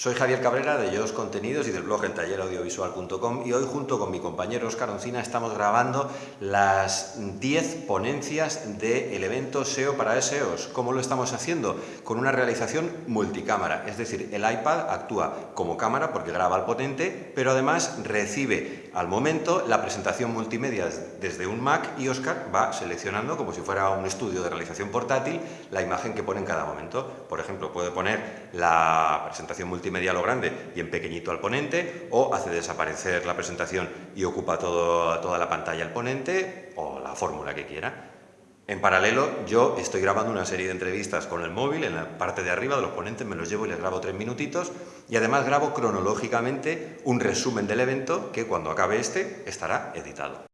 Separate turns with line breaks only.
Soy Javier Cabrera de Yodos Contenidos y del blog eltalleraudiovisual.com y hoy junto con mi compañero Oscar Oncina estamos grabando las 10 ponencias del evento SEO para SEOs. ¿Cómo lo estamos haciendo? Con una realización multicámara, es decir, el iPad actúa como cámara porque graba al potente, pero además recibe al momento la presentación multimedia desde un Mac y Oscar va seleccionando como si fuera un estudio de realización portátil la imagen que pone en cada momento. Por ejemplo, puede poner la presentación multimedia media lo grande y en pequeñito al ponente, o hace desaparecer la presentación y ocupa toda la pantalla el ponente, o la fórmula que quiera. En paralelo, yo estoy grabando una serie de entrevistas con el móvil, en la parte de arriba de los ponentes me los llevo y les grabo tres minutitos, y además grabo cronológicamente un resumen del evento que cuando acabe este estará editado.